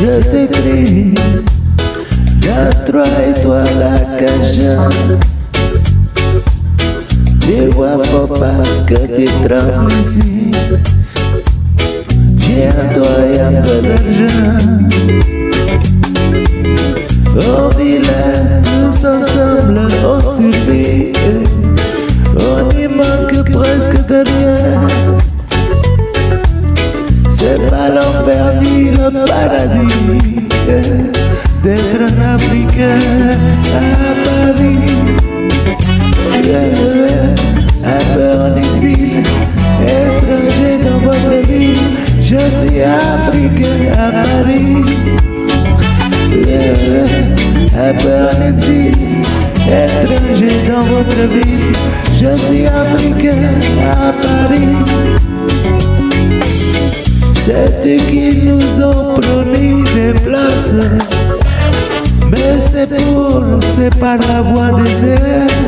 je t'écris. Y'a trois étoiles à Caja. Tu vois, papa, que tu trembles ici. Viens-toi, y'a un peu d'argent. Au village, tous ensemble, on survit. L'enfer ni le paradis d'être un Africain à Paris. Un peu en exil, étranger dans votre ville. Je suis africain à Paris. Un peu en exil, étranger dans votre ville. Je suis africain à Paris. C'est qui nous ont promis des places. Mais c'est pour, c'est par la voie des airs.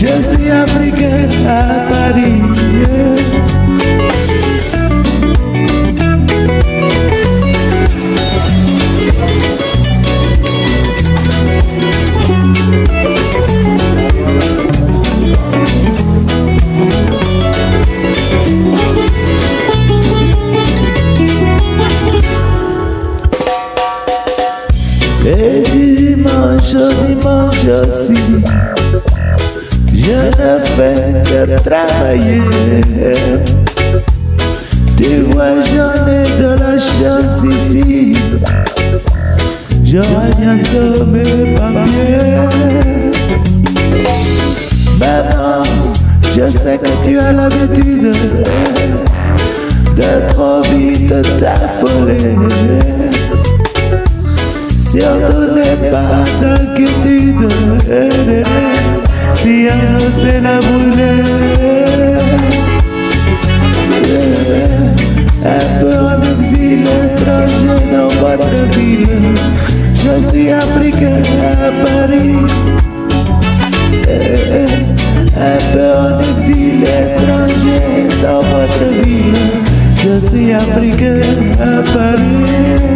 Je suis africain à Paris. Et dimanche dimanche aussi, je ne fais que travailler. Tu vois, j'en ai de la chance ici. J'aurai bientôt mes papiers. Maman, je sais que tu as l'habitude de trop vite t'affoler. Surtout n'aie pas d'inquiétude Je suis africain à Paris. Un peu en exil étranger dans votre ville. Je suis africain à Paris